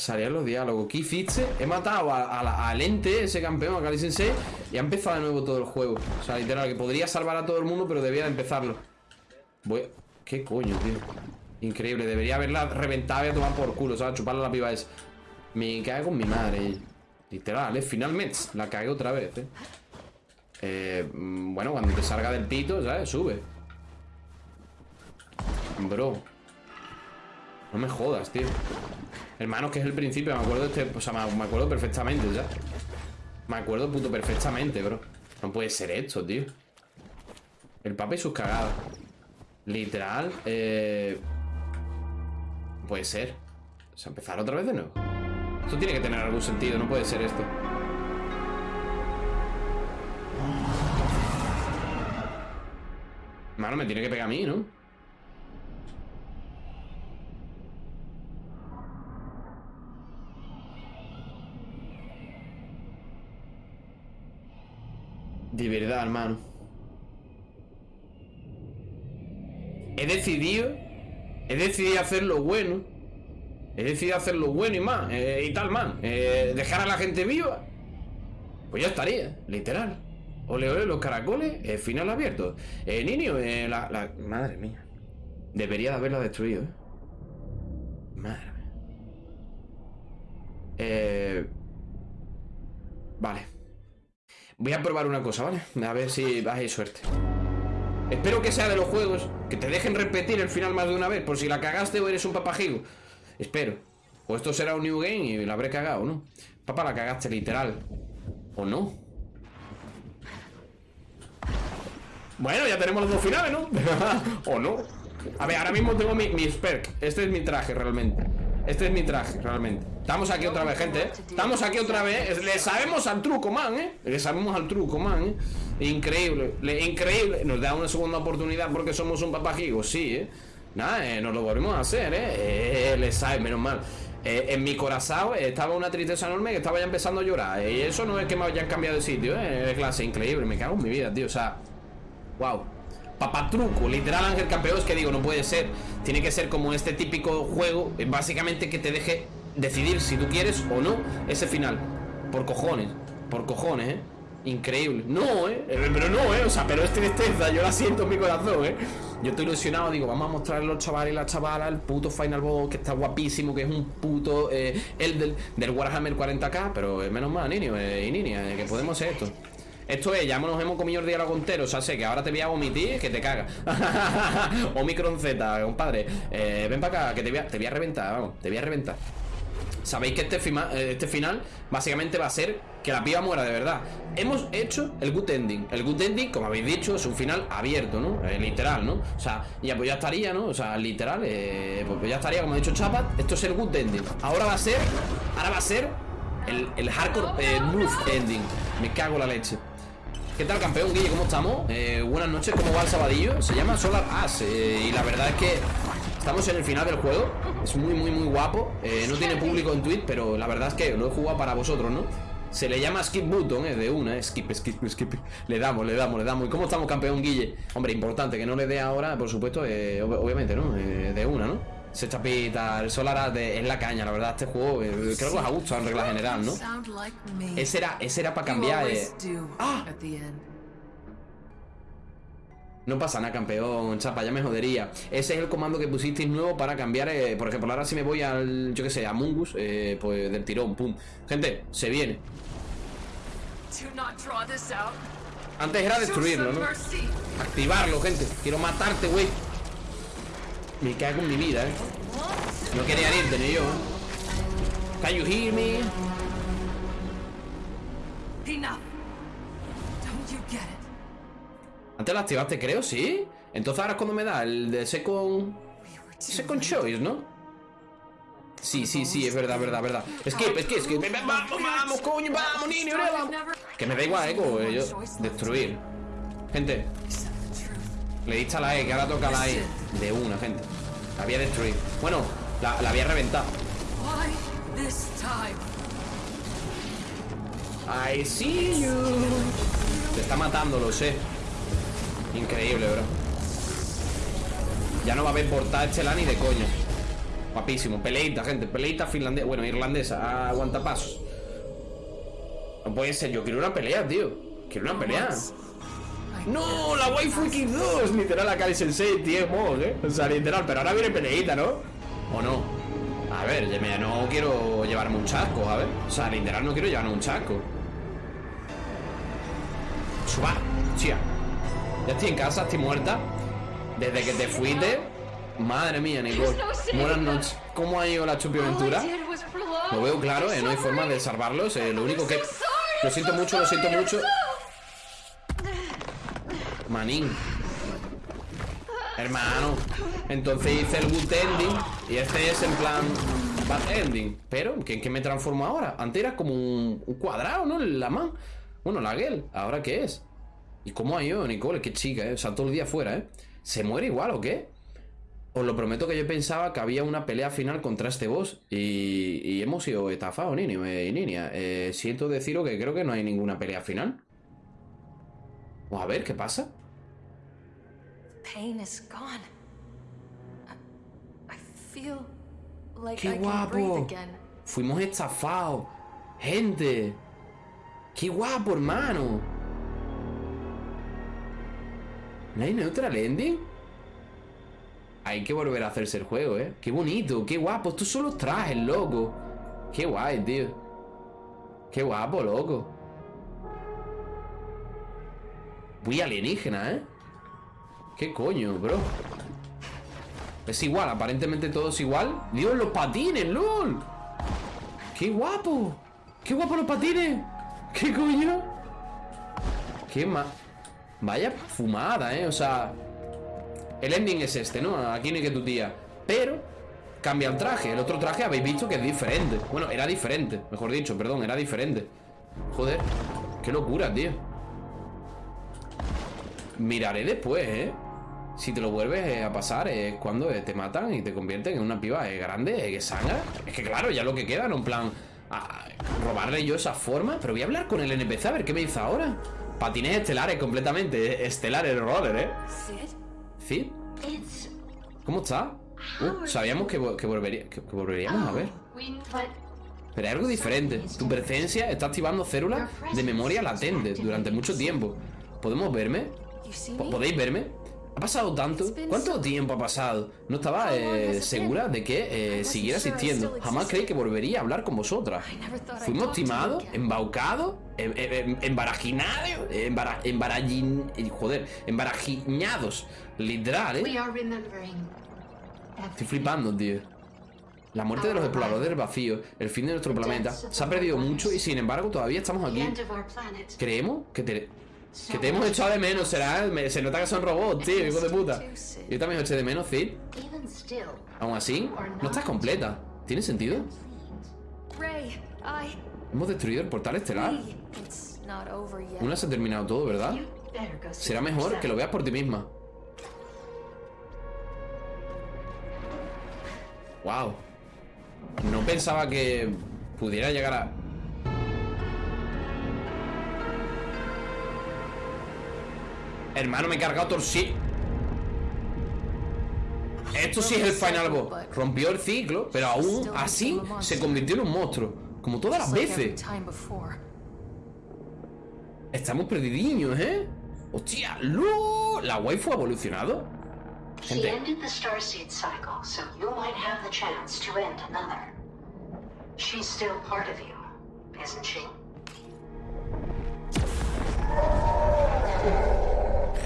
Speaker 1: Salían los diálogos. ¿Qué hiciste? He matado a, a al ente, ese campeón, a Kali Sensei, y ha empezado de nuevo todo el juego. O sea, literal, que podría salvar a todo el mundo, pero debía de empezarlo. ¿Qué coño, tío? Increíble, debería haberla reventado y a tomar por culo, ¿sabes? Chuparle la piba esa. Me cago en mi madre. Literal, ¿eh? Finalmente, la cagué otra vez, ¿eh? Eh, mm, bueno, cuando te salga del pito, ¿sabes? Sube. Bro. No me jodas, tío. Hermano, que es el principio, me acuerdo este. O sea, me, acuerdo perfectamente, ya. Me acuerdo puto perfectamente, bro. No puede ser esto, tío. El papa y sus cagadas. Literal, eh. no Puede ser. O sea, empezar otra vez de nuevo. Esto tiene que tener algún sentido, no puede ser esto. Mano, me tiene que pegar a mí, ¿no? De verdad, hermano. He decidido. He decidido hacer lo bueno. He decidido hacer lo bueno y más. eh, y tal, man. Eh, dejar a la gente viva. Pues ya estaría, literal. Ole, ole, los caracoles, eh, final abierto. Eh, niño, eh, la, Madre mía. Debería de haberla destruido, eh. Madre mía. Eh... Vale. Voy a probar una cosa, ¿vale? A ver si hay suerte. Espero que sea de los juegos que te dejen repetir el final más de una vez, por si la cagaste o eres un papajigo. Espero. O esto será un new game y la habré cagado, ¿no? Papá, la cagaste literal. ¿O no? Bueno, ya tenemos los dos finales, ¿no? ¿O no? A ver, ahora mismo tengo mi, mi perk. Este es mi traje, realmente. Este es mi traje, realmente. Estamos aquí otra vez, gente, ¿eh? Estamos aquí otra vez. Le sabemos al truco, man, ¿eh? Le sabemos al truco, man, ¿eh? Increíble, le- increíble. Nos da una segunda oportunidad porque somos un papajigo, sí, ¿eh? Nada, eh, nos lo volvemos a hacer, ¿eh? eh le sabe, menos mal. Eh, en mi corazón estaba una tristeza enorme que estaba ya empezando a llorar. eh, Y eso no es que me hayan cambiado de sitio, ¿eh? De clase, increíble. Me cago en mi vida, tío. O sea, Wow. Papatruco, literal Ángel Campeón, es que digo, no puede ser. Tiene que ser como este típico juego, eh, básicamente que te deje decidir si tú quieres o no ese final. Por cojones, por cojones, ¿eh? Increíble. No, ¿eh? Eh, Pero no, ¿eh? O sea, pero es tristeza, yo la siento en mi corazón, ¿eh? Yo estoy ilusionado, digo, vamos a mostrarle a los chavales y las chavalas el puto Final Boss que está guapísimo, que es un puto, eh, el del, del Warhammer 40k, pero eh, menos mal, niño eh, y niña, que podemos hacer esto. Esto es, ya nos hemos comido el diálogo entero, o sea, sé que ahora te voy a vomitar, que te caga. Omicron Z, compadre. Eh, ven para acá, que te voy, a, te voy a reventar, vamos, te voy a reventar. Sabéis que este, eh, este final básicamente va a ser que la piba muera de verdad. Hemos hecho el good ending. El good ending, como habéis dicho, es un final abierto, ¿no? Eh, literal, ¿no? O sea, ya pues ya estaría, ¿no? O sea, literal, eh, pues ya estaría, como ha dicho Chapat, esto es el good ending. Ahora va a ser, ahora va a ser el, el hardcore eh, move ending. Me cago en la leche. ¿Qué tal, campeón Guille? ¿Cómo estamos? Eh, buenas noches, ¿cómo va el sabadillo? Se llama Solar Ash eh, y la verdad es que estamos en el final del juego. Es muy, muy, muy guapo. Eh, no tiene público en Twitch, pero la verdad es que lo he jugado para vosotros, ¿no? Se le llama Skip Button, eh, de una, eh, skip, skip, skip. Le damos, le damos, le damos. ¿Y cómo estamos, campeón Guille? Hombre, importante que no le dé ahora, por supuesto, eh, ob- obviamente, ¿no? Eh, de una, ¿no? Se chapita, el Solar de- es la caña, la verdad, este juego eh, creo que os ha gustado en regla general, ¿no? Ese era, ese era para cambiar. eh, Ah. No pasa nada, campeón, chapa, ya me jodería. Ese es el comando que pusisteis nuevo para cambiar, eh, por ejemplo, ahora si me voy al, yo que sé, a Mungus, eh, pues del tirón, pum. Gente, se viene. Antes era destruirlo, ¿no? Activarlo, gente. Quiero matarte, güey. Me cago en mi vida, eh. No quería irte ni yo, eh. Can you hear me?
Speaker 3: Enough. Don't you get it?
Speaker 1: Antes lo activaste, creo, ¿sí? Entonces ahora es cuando me da el de second... Second choice, ¿no? Sí, sí, sí, es verdad, verdad, verdad. Skip, skip, skip. Vamos, vamos, coño, vamos, niño, vamos. Que me da igual, eh, como yo. Destruir. Gente, le diste a la E, que ahora toca la E. De una, gente. La voy a destruir. Bueno, la, la voy a reventar.
Speaker 3: Why this time?
Speaker 1: I see you. Te está matando, lo sé. Increíble, bro. Ya no va a haber portada estelar ni de coña. Guapísimo. Peleita, gente. Peleita finlandesa. Bueno, irlandesa. Aguanta pasos. No puede ser. Yo quiero una pelea, tío. Quiero una pelea. No, la waifu X2. Literal, la Kali Sensei, tío, mod, eh. O sea, literal. Pero ahora viene peleita, ¿no? ¿O no? A ver, ya no quiero llevarme un chasco, a ver. O sea, literal, no quiero llevarme un chasco. Suba, tía. Ya estoy en casa, estoy muerta. Desde que te fuiste. Madre mía, Nicole. Buenas noches. ¿Cómo ha ido la
Speaker 2: prolong.
Speaker 1: Lo veo claro, eh, no hay forma de salvarlos. eh, lo único que. Lo siento mucho, lo siento mucho. Manín. Hermano. Entonces hice el good ending. Y este es en plan. Bad ending. Pero, ¿qué, qué me transformo ahora? Antes era como un, cuadrado, ¿no? La man. Bueno, la girl. ¿Ahora qué es? ¿Y cómo ha ido, Nicole? Qué chica, ¿eh? O sea, todo el día fuera, ¿eh? ¿Se muere igual o qué? Os lo prometo que yo pensaba que había una pelea final contra este boss y, hemos sido estafados, niño y niña. Siento deciros que creo que no hay ninguna pelea final. O a ver, ¿qué pasa? ¡Qué guapo! Fuimos estafados. Gente. ¡Qué guapo, hermano! ¿No hay neutral ending? Hay que volver a hacerse el juego, ¿eh? ¡Qué bonito! ¡Qué guapo! Estos son los trajes, loco. ¡Qué guay, tío! ¡Qué guapo, loco! Muy alienígena, ¿eh? ¿Qué coño, bro? Es igual, aparentemente todo es igual. Dios, los patines, LOL. ¡Qué guapo! ¡Qué guapo los patines! ¿Qué coño? ¡Qué ma... Vaya fumada, ¿eh? O sea... El ending es este, ¿no? Aquí no hay que tu tía. Pero... Cambia el traje. El otro traje habéis visto que es diferente. Bueno, era diferente. Mejor dicho, perdón, era diferente. Joder. Qué locura, tío. Miraré después, ¿eh? Si te lo vuelves a pasar es cuando eh, te matan y te convierten en una piba eh, grande, eh, que sangra. Es que claro, ya lo que queda, no en plan a- robarle yo esa forma. Pero voy a hablar con el NPC a ver qué me dice ahora. Patines estelares completamente, eh, estelares roller, ¿eh?
Speaker 4: It's
Speaker 1: ¿Cómo está? Uh, sabíamos que, vo- que volvería- que- volveríamos a ver.
Speaker 4: we but
Speaker 1: Pero hay algo diferente. Tu presencia está activando células de memoria latente durante mucho tiempo. ¿Podemos verme? ¿Podéis verme? ¿Ha pasado tanto? ¿Cuánto tiempo ha pasado? No estaba eh, segura de que eh, siguiera existiendo. Jamás creí que volvería a hablar con vosotras. Fuimos timados, embaucados, em- em- em- embarajinados, embara- embarallin- joder, embarajiñados. Literal, ¿eh? Estoy flipando, tío. La muerte de los exploradores del vacío, el fin de nuestro planeta, se ha perdido mucho y sin embargo todavía estamos aquí. Creemos que te, que te hemos echado de menos, será. se nota que son robots, tío, hijo de puta. Yo también os eché de menos, Cid. Aún así, no estás completa. ¿Tiene sentido? Hemos destruido el portal estelar. Aún no se ha terminado todo, ¿verdad? Será mejor que lo veas por ti misma. Wow. No pensaba que pudiera llegar a. Hermano, me he cargado torsi. Esto sí es el final boss. Rompió el ciclo, pero aún así se convirtió en un monstruo. Como todas las veces. Estamos perdidiños, ¿eh? ¡Hostia! Waifu, la waifu ha evolucionado. Gente.
Speaker 4: She's still part of you, isn't she?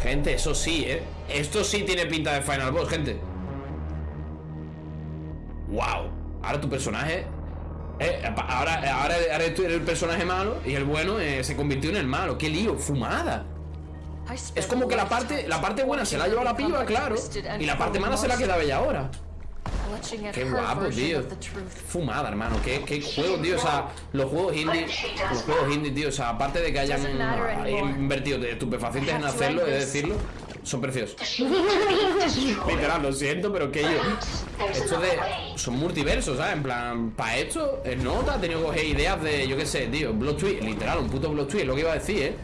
Speaker 1: Gente, eso sí, ¿eh? Esto sí tiene pinta de Final Boss, gente. Wow. Ahora tu personaje... eh, ahora, ahora, ahora el personaje malo y el bueno eh, se convirtió en el malo. ¡Qué lío! ¡Fumada! Es como que la parte, la parte buena se la ha llevado la piba, claro. Y la parte mala se la queda bella ahora. Qué guapo, tío. Fumada, hermano. Qué, qué juegos, tío. O sea, los juegos indie. Los juegos indie, tío. O sea, aparte de que hayan
Speaker 5: anymore.
Speaker 1: invertido de estupefacientes en hacerlo, es decirlo, son preciosos. Literal, lo siento, pero que yo. Esto de. Son multiversos, ¿sabes? En plan, para esto, el nota ha tenido que coger ideas de, yo qué sé, tío. Blood Twist, literal, un puto Blood Twist, es lo que iba a decir, ¿eh?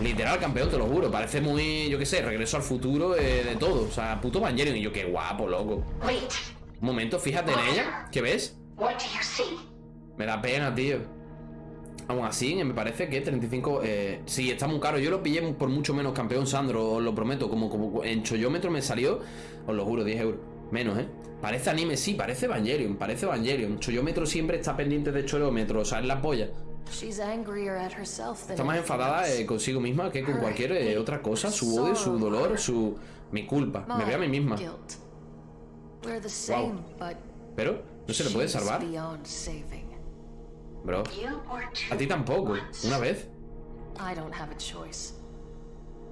Speaker 1: Literal, campeón, te lo juro. Parece muy, yo qué sé, regreso al futuro eh, de todo. O sea, puto Evangelion. Y yo, qué guapo, loco.
Speaker 4: Wait,
Speaker 1: Un momento, fíjate en ella. ¿Qué ves? Me da pena, tío. Aún así, me parece que 35. Eh, sí, está muy caro. Yo lo pillé por mucho menos, campeón Sandro, os lo prometo. Como, como en chollómetro me salió, os lo juro, 10 euros. Menos, ¿eh? Parece anime, sí, parece Evangelion, parece Evangelion. Chollómetro siempre está pendiente de chollómetro, o sea, es la polla. Está más enfadada eh, consigo misma que con cualquier eh, otra cosa. Su odio, su dolor, su. Mi culpa. Me ve a mí misma.
Speaker 5: Guilt. We're the same, but
Speaker 1: Pero, ¿no se le puede salvar?
Speaker 5: beyond saving.
Speaker 1: Bro, a ti tampoco. Una vez.
Speaker 5: I don't have a choice.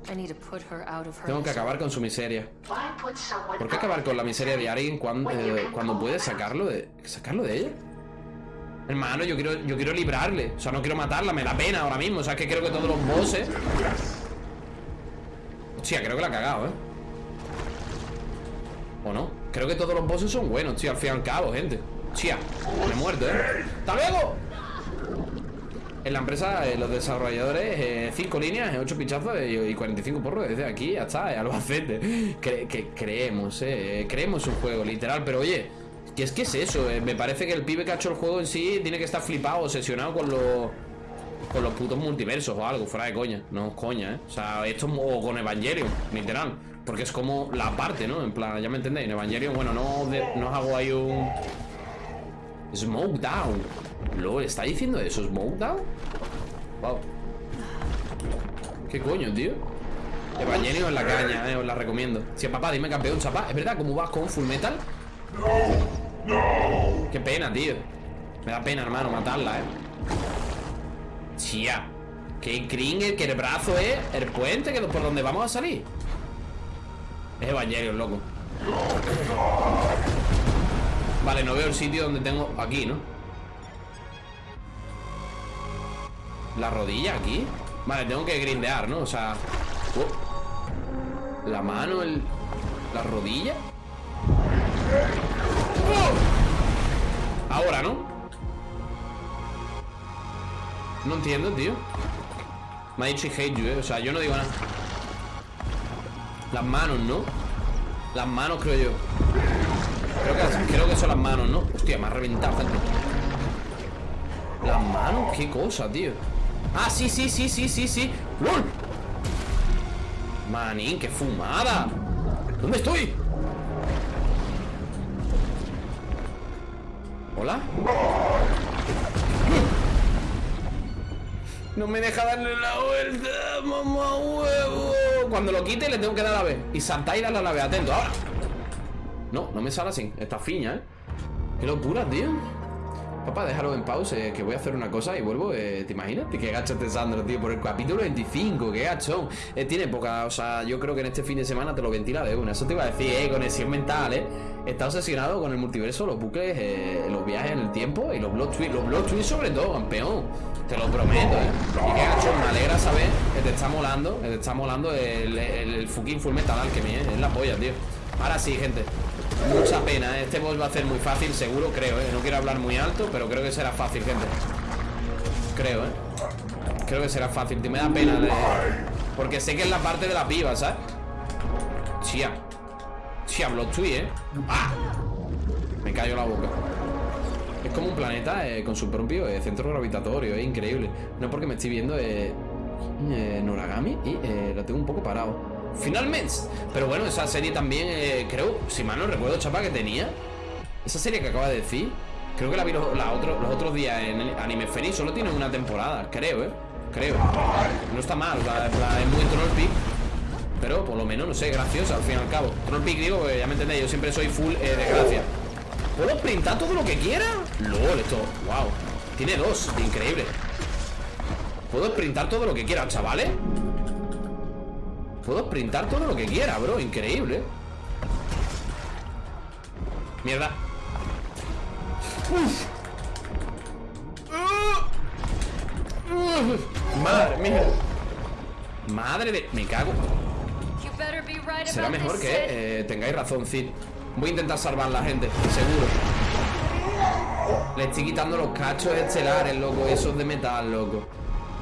Speaker 5: I need to put her out of her
Speaker 1: Tengo que acabar con su miseria. ¿Por qué acabar con la miseria de alguien cuando, eh, cuando puedes sacarlo de, sacarlo de ella? Hermano, yo quiero, yo quiero librarle. O sea, no quiero matarla, me da pena ahora mismo. O sea, es que creo que todos los bosses. Hostia, creo que la ha cagado, ¿eh? ¿O no? Creo que todos los bosses son buenos, tío, al fin y al cabo, gente. Hostia, me he muerto, ¿eh? ¡Hasta luego! En la empresa, eh, los desarrolladores, 5 líneas, 8 pinchazos eh, y 45 porros desde aquí hasta Albacete. Cre- que creemos, eh, creemos un juego, literal, pero oye, ¿qué es que es eso? Eh, me parece que el pibe que ha hecho el juego en sí tiene que estar flipado, obsesionado con los con los putos multiversos o algo, fuera de coña, no coña, ¿eh? O sea, esto es o con Evangelion, literal, porque es como la parte, ¿no? En plan, ya me entendéis, en Evangelion, bueno, no, no os hago ahí un Smoke down. Lol, ¿está diciendo eso? ¿Smoke down? Wow. ¿Qué coño, tío? Evangelion en la caña, eh, os la recomiendo. Si papá, dime campeón, chapa. ¿Es verdad? ¿Cómo vas con Full Metal? Qué pena, tío. Me da pena, hermano, matarla, eh. Chía. Qué cringe, que el brazo es el puente que por donde vamos a salir. Es Evangelion, loco. Vale, no veo el sitio donde tengo... Aquí, ¿no? La rodilla aquí Vale, tengo que grindear, ¿no? O sea... oh. La mano, el... La rodilla. Ahora, ¿no? No entiendo, tío Me ha dicho hate you, ¿eh? O sea, yo no digo nada Las manos, ¿no? Las manos, creo yo Creo que, son las manos, ¿no? Hostia, me ha reventado, gente. Las manos, qué cosa, tío. Ah, sí, sí, sí, sí, sí, sí. ¡Lol! Manín, qué fumada. ¿Dónde estoy? ¿Hola? No me deja darle la vuelta, mamá huevo. Cuando lo quite le tengo que dar la vez. Y saltar y darle a la vez. Atento, ahora. No, no me sale así. Está fiña, ¿eh? Qué locura, tío. Papá, déjalo en pausa, eh, que voy a hacer una cosa y vuelvo. eh, ¿Te imaginas? Qué gacho este Sandro, tío, por el capítulo 25, qué gachón. Eh, tiene poca, o sea, yo creo que en este fin de semana te lo ventila de una. Eso te iba a decir, eh, conexión mental, eh. Está obsesionado con el multiverso, los bucles, eh, los viajes en el tiempo y los block twists. Los block twists sobre todo, campeón. Te lo prometo, eh. Y qué gachón, me alegra saber que te está molando, que te está molando el, el, fucking full metal alchemy, eh. Es la polla, tío. Ahora sí, gente. Mucha pena, ¿eh? este boss va a ser muy fácil, seguro, creo, ¿eh? No quiero hablar muy alto, pero creo que será fácil, gente. Creo, ¿eh? Creo que será fácil, me da pena de... Porque sé que es la parte de la piba, ¿sabes? Chía, Blood Twist, ¿eh? ¡Ah! Me cayó la boca. Como un planeta eh, con su propio eh, centro gravitatorio, es increíble. No porque me estoy viendo eh, Noragami y lo tengo un poco parado. Finalmente. Pero bueno, esa serie también, creo, si mal no recuerdo, chapa, que tenía. Esa serie que acaba de decir, creo que la vi los, los otros días en Anime Feliz. Solo tiene una temporada, creo. Creo. No está mal, la- es muy Troll Peak. Pero por lo menos, no sé, graciosa al fin y al cabo. Troll Peak, digo, ya me entendéis, yo siempre soy full de gracia. ¿Puedo printar todo lo que quiera? LOL, esto, wow. Tiene dos, increíble. Puedo printar todo lo que quiera, chavales. Puedo printar todo lo que quiera, bro, increíble. Mierda. Uf. Madre mía. Madre de... Me cago. Será mejor que eh, tengáis razón, Cid. Voy a intentar salvar la gente, seguro. Le estoy quitando los cachos estelares, loco, esos de metal, loco.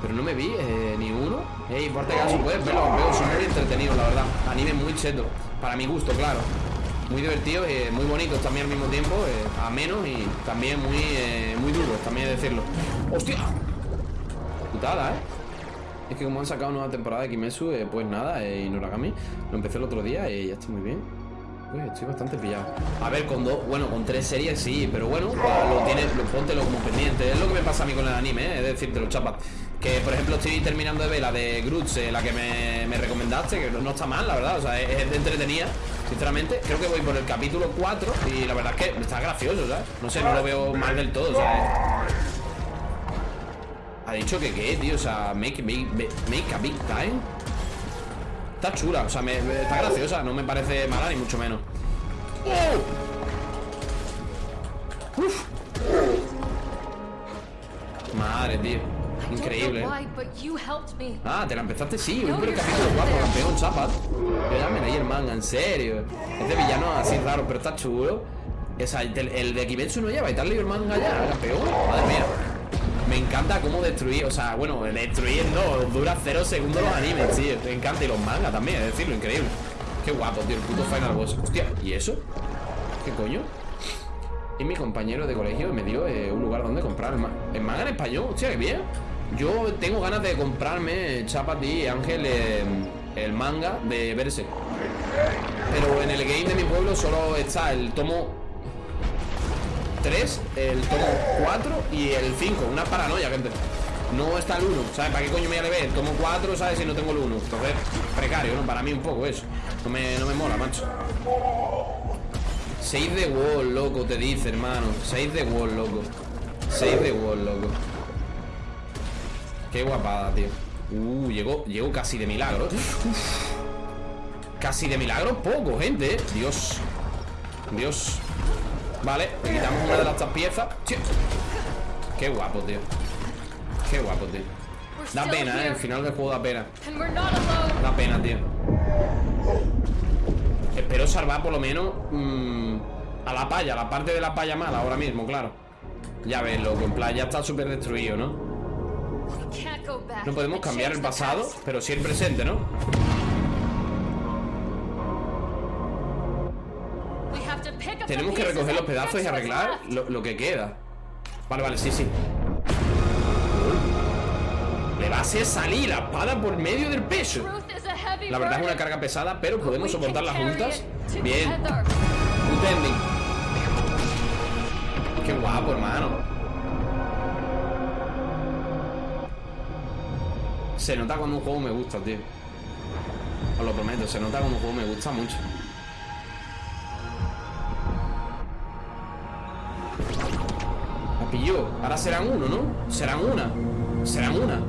Speaker 1: Pero no me vi eh, ni uno. Ey, por este caso, puedes verlo, veo, son muy entretenidos, la verdad. Anime muy cheto. Para mi gusto, claro. Muy divertidos, eh, muy bonitos también al mismo tiempo. Eh, amenos y también muy, eh, muy duros, también decirlo. ¡Hostia! Putada, ¿eh? Es que como han sacado nueva temporada de Kimetsu, eh, pues nada, y Noragami, lo empecé el otro día y ya está muy bien. Uy, estoy bastante pillado. A ver, con dos, bueno, con tres series sí, pero bueno, lo tienes, lo, póntelo como pendiente. Es lo que me pasa a mí con el anime, eh, es decirte los chapas. Que por ejemplo estoy terminando de ver la de Grutz, eh, la que me, me recomendaste, que no, no está mal, la verdad, o sea, es, es entretenida, sinceramente. Creo que voy por el capítulo 4 y la verdad es que está gracioso, ¿sabes? No sé, no lo veo mal del todo, ¿sabes? Ha dicho que qué, tío, o sea, make, make, make a big time. Está chula, o sea, me, está graciosa, no me parece mala ni mucho menos. ¡Oh! Uf. Madre, tío. Increíble.
Speaker 2: me.
Speaker 1: Ah, te la empezaste, sí, el capítulo 4, campeón, chapas. Yo ya me leí el manga, en serio. Es de villano así raro, pero está chulo. O sea, el, de Kimetsu no lleva y has leído el manga ya, campeón. Madre mía. Me encanta cómo destruir, o sea, bueno, destruir no, dura cero segundos los animes, tío. Me encanta y los mangas también, es decirlo, increíble. Qué guapo, tío, el puto Final Boss. Hostia, ¿y eso? ¿Qué coño? Y mi compañero de colegio me dio eh, un lugar donde comprar el, ma- el manga en español. Hostia, qué bien. Yo tengo ganas de comprarme, chapa ti, Ángel, eh, el manga de Verse. Pero en el game de mi pueblo solo está el tomo 3, el tomo 4 y el 5. Una paranoia, gente. No está el 1, ¿sabes? ¿Para qué coño me voy a leer? Tomo 4, ¿sabes? Si no tengo el 1. Entonces, precario, ¿no? Para mí un poco eso. No me, no me mola, macho. 6 de wall, loco, te dice, hermano. 6 de wall, loco. 6 de wall, loco. Qué guapada, tío. Uh, llegó, llegó casi de milagro. Uf. Casi de milagro, poco, gente, ¿eh? Dios. Dios. Vale, le quitamos una de las tres piezas. Tío. Qué guapo, tío. Qué guapo, tío. Da pena, ¿eh? El final del juego da pena. Da pena, tío. Espero salvar por lo menos mm, a la paya, la parte de la paya mala ahora mismo, claro. Ya ves, loco, en plan, ya está súper destruido, ¿no? No podemos cambiar el pasado, pero sí el presente, ¿no? Tenemos que recoger los pedazos y arreglar lo, que queda. Vale, vale, sí, sí. Le va a hacer salir la espada por medio del peso. La verdad es una carga pesada, pero podemos soportarla juntas. Bien. Qué guapo, hermano. Se nota cuando un juego me gusta, tío. Os lo prometo, se nota cuando un juego me gusta mucho. Ahora serán uno, ¿no? Serán una. Serán una.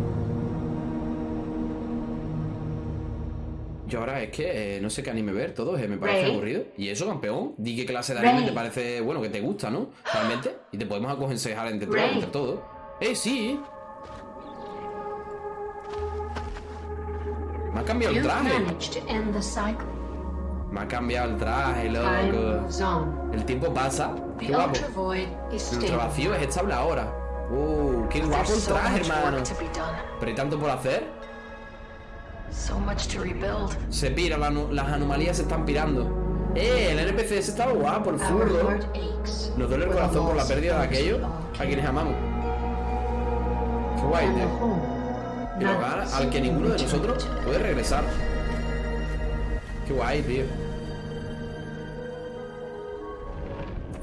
Speaker 1: Yo ahora es que eh, no sé qué anime ver, todo eh, me parece
Speaker 4: Rey.
Speaker 1: aburrido. ¿Y eso, campeón? Di qué clase de anime
Speaker 4: Rey.
Speaker 1: te parece, bueno, que te gusta, ¿no? Realmente. Y te podemos aconsejar entre todos, entre todos. ¡Eh, sí! Me ha cambiado el traje. Me ha cambiado el traje, loco. El tiempo pasa. Qué guapo.
Speaker 4: Stable.
Speaker 1: vacío es estable ahora. Uh, qué guapo el traje, hermano. Pero hay tanto por hacer. Se pira, la las anomalías se están pirando. Eh, el NPC ese estaba guapo, el zurdo. Nos duele el corazón por la pérdida de
Speaker 4: those
Speaker 1: aquello
Speaker 4: we all
Speaker 1: a quienes amamos. Qué guay, tío.
Speaker 4: us
Speaker 1: al que ninguno de nosotros puede regresar. Qué guay, tío.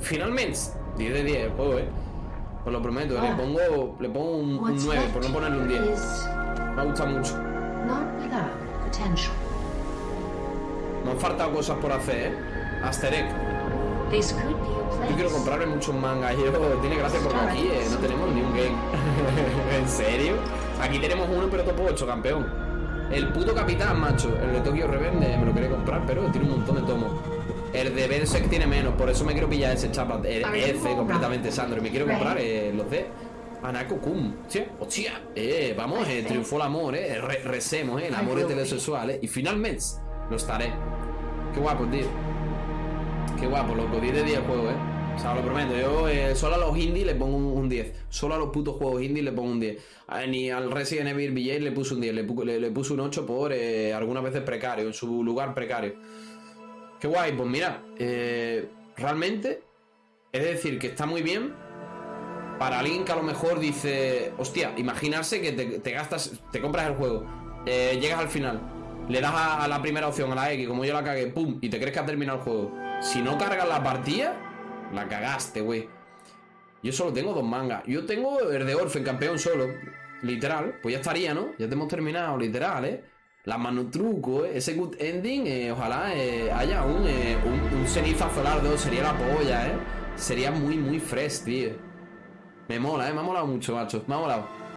Speaker 1: Finalmente, 10 de 10 el juego, eh. Os lo prometo, le pongo, le pongo un, un
Speaker 4: What's
Speaker 1: 9
Speaker 4: left
Speaker 1: por no ponerle un 10.
Speaker 4: is
Speaker 1: Me ha gustado mucho. Me han faltado cosas por hacer, eh. Aster Egg.
Speaker 4: This could be a place.
Speaker 1: Yo quiero comprarme muchos mangas. Yo tiene gracia porque aquí eh, no tenemos ni un game. ¿En serio? Aquí tenemos uno, pero topo 8, campeón. El puto capitán, macho. El de Tokyo Revenge me lo quería comprar, pero tiene un montón de tomos. El de Berserk tiene menos, por eso me quiero pillar ese chapa. El F completamente, Sandro. Y me quiero comprar eh, los de Anako Kun. Hostia, hostia. Eh, vamos, eh, triunfó el amor, eh. Re- recemos, eh. El amor heterosexual, eh. Y finalmente lo estaré. Qué guapo, tío. Qué guapo, loco, 10 de 10 el juego, eh. O sea, lo prometo, yo eh, solo a los indies le pongo un, un 10. Solo a los putos juegos indies le pongo un 10. A- ni al Resident Evil VJ le puse un 10. Le, le- puse un 8 por eh, algunas veces precario, en su lugar precario. Qué guay, pues mira, eh, realmente es decir que está muy bien para alguien que a lo mejor dice, hostia, imaginarse que te, gastas, te compras el juego, llegas al final, le das a, a la primera opción, a la X, como yo la cagué, pum, y te crees que ha terminado el juego. Si no cargas la partida, la cagaste, güey. Yo solo tengo dos mangas. Yo tengo el de Orphan, campeón solo. Literal. Pues ya estaría, ¿no? Ya te hemos terminado, literal, ¿eh? La mano truco, ¿eh? Ese good ending, eh, ojalá eh, haya un, eh, un, un ceniza. Sería la polla, ¿eh? Sería muy, muy fresh, tío. Me mola, ¿eh? Me ha molado mucho, macho. Me ha molado.